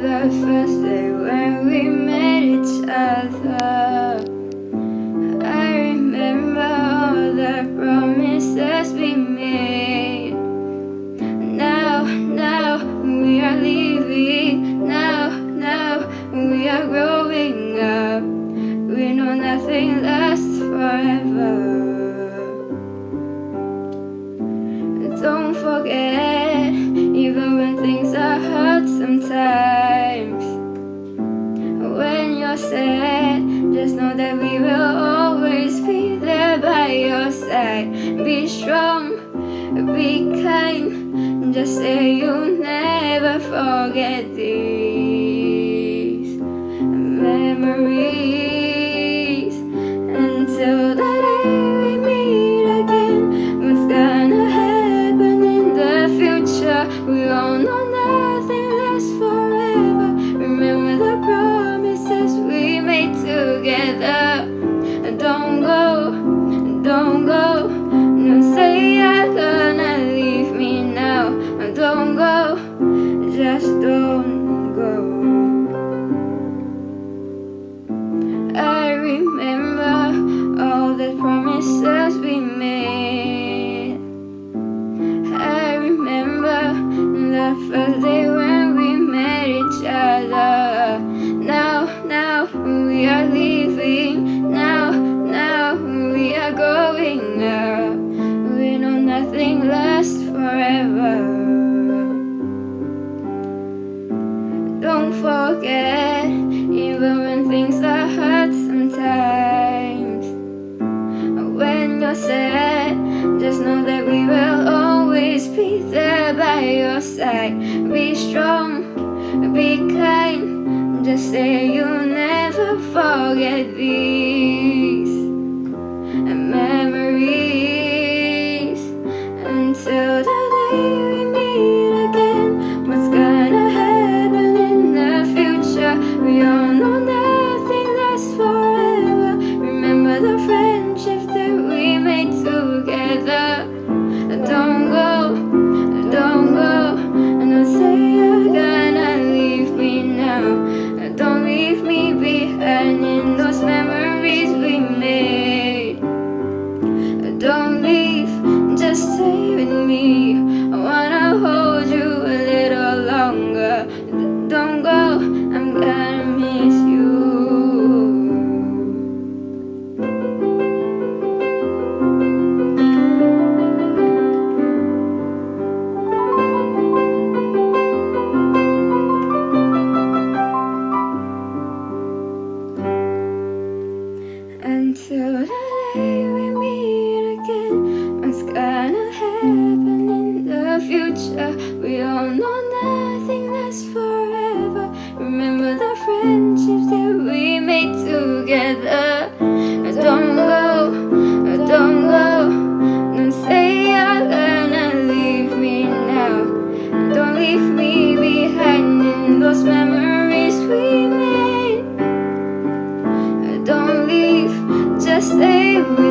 the first day when we met each other. I remember all the promises we made. Now, now we are leaving. Now, now we are growing up. We know nothing lasts forever. Don't forget, even when things are hard sometimes. When you're sad, just know that we will always be there by your side. Be strong, be kind. Just say you'll never forget these memories remember all the promises we made. I remember the first day when we met each other. Now, now we are leaving. Now, now we are going up. We know nothing lasts forever. Don't forget, even when things are hard sometimes. When you're sad, just know that we will always be there by your side. Be strong, be kind. Just say you'll never forget these memories give